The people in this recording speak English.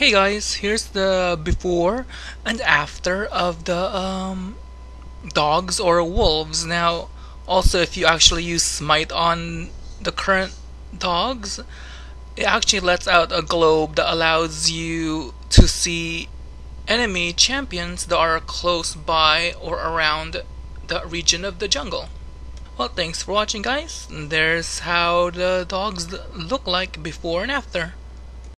Hey guys, here's the before and after of the um, dogs or wolves. Now, also if you actually use smite on the current dogs, it actually lets out a globe that allows you to see enemy champions that are close by or around the region of the jungle. Well, thanks for watching guys. There's how the dogs look like before and after.